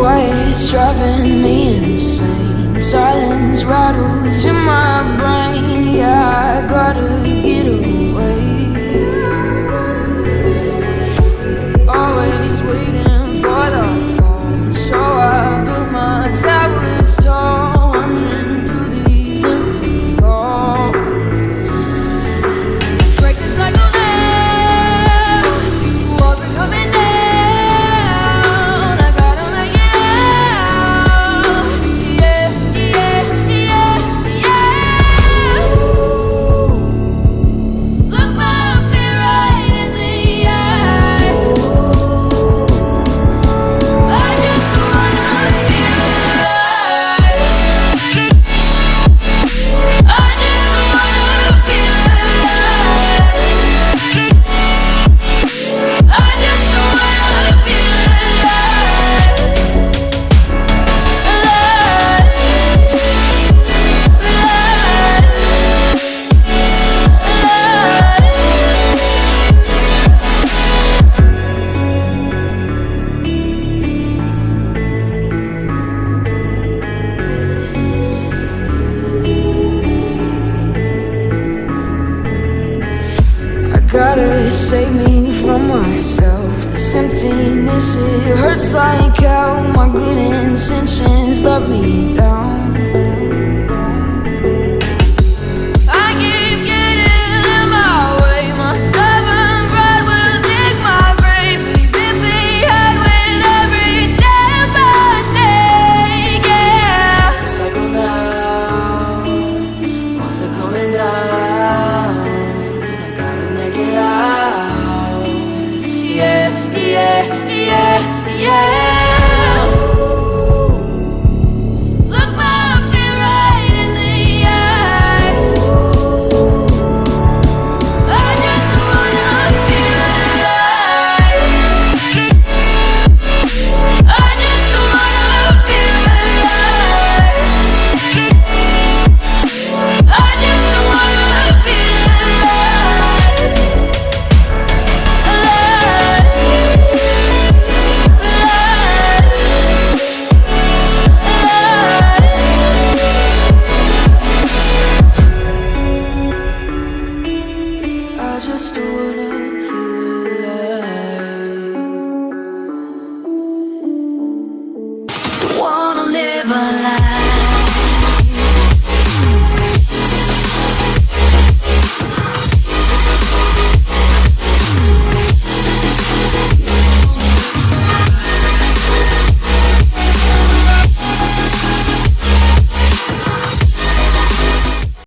what's driving me insane. Silence rattles in my brain. save me from myself. This emptiness, it hurts like hell My good intentions let me down. yeah, yeah.